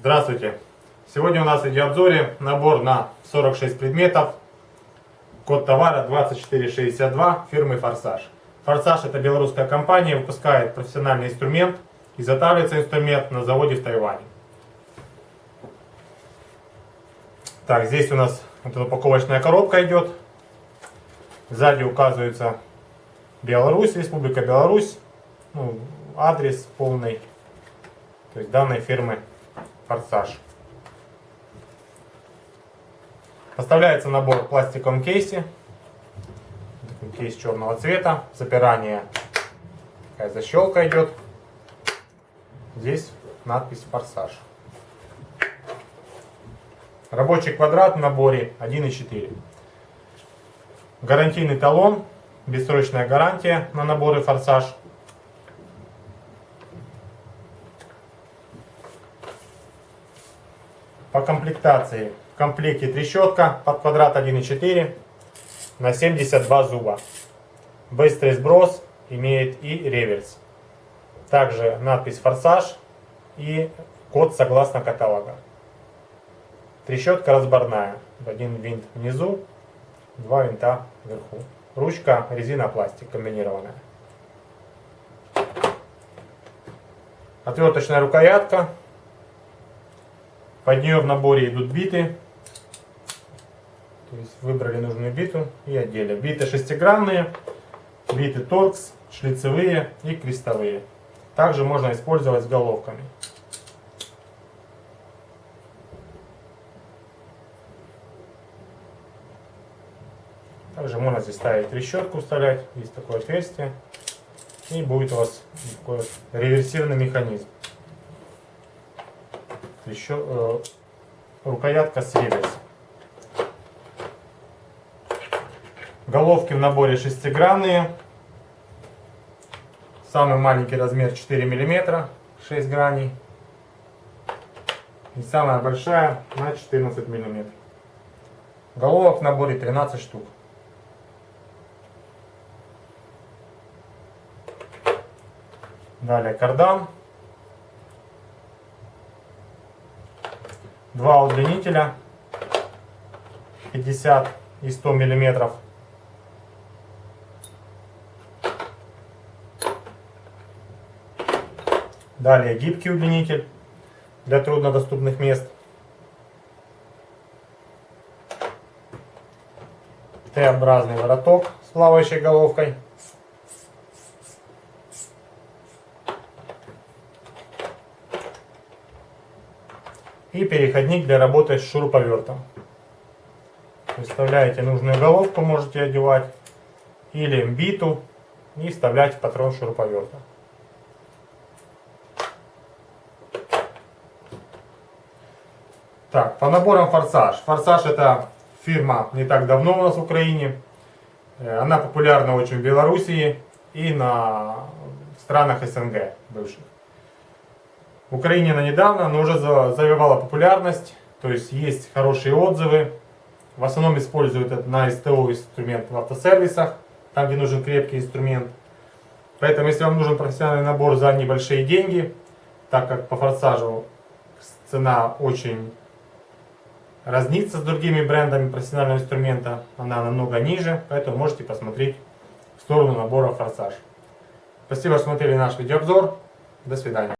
Здравствуйте! Сегодня у нас в видеообзоре набор на 46 предметов. Код товара 2462 фирмы Форсаж. Форсаж это белорусская компания, выпускает профессиональный инструмент. Изготавливается инструмент на заводе в Тайване. Так, здесь у нас вот эта упаковочная коробка идет. Сзади указывается Беларусь, Республика Беларусь. Ну, адрес полный. То есть данной фирмы форсаж. Поставляется набор в пластиковом кейсе. Кейс черного цвета. Запирание. Такая защелка идет. Здесь надпись форсаж. Рабочий квадрат в наборе 1,4. Гарантийный талон. Бессрочная гарантия на наборы форсаж. По комплектации в комплекте трещотка под квадрат 1,4 на 72 зуба. Быстрый сброс имеет и реверс. Также надпись форсаж и код согласно каталога. Трещотка разборная. Один винт внизу, два винта вверху. Ручка резина-пластик комбинированная. Отверточная рукоятка под нее в наборе идут биты. То есть выбрали нужную биту и одели. Биты шестигранные, биты торкс, шлицевые и крестовые. Также можно использовать с головками. Также можно здесь ставить трещотку, вставлять. Есть такое отверстие. И будет у вас такой реверсивный механизм еще э, рукоятка с реверсом. Головки в наборе шестигранные. Самый маленький размер 4 мм, 6 граней. И самая большая на 14 мм. Головок в наборе 13 штук. Далее кардан. два удлинителя 50 и 100 миллиметров. Далее гибкий удлинитель для труднодоступных мест. Т-образный вороток с плавающей головкой. И переходник для работы с шуруповертом. Вставляете нужную головку, можете одевать, или биту, и вставлять в патрон шуруповерта. Так, по наборам Форсаж. Форсаж это фирма не так давно у нас в Украине. Э, она популярна очень в Белоруссии и на странах СНГ бывших. В Украине она недавно, но уже завоевала популярность, то есть есть хорошие отзывы. В основном используют это на СТО инструмент в автосервисах, там где нужен крепкий инструмент. Поэтому если вам нужен профессиональный набор за небольшие деньги, так как по форсажу цена очень разнится с другими брендами профессионального инструмента, она намного ниже, поэтому можете посмотреть в сторону набора форсаж. Спасибо, что смотрели наш видеообзор. До свидания.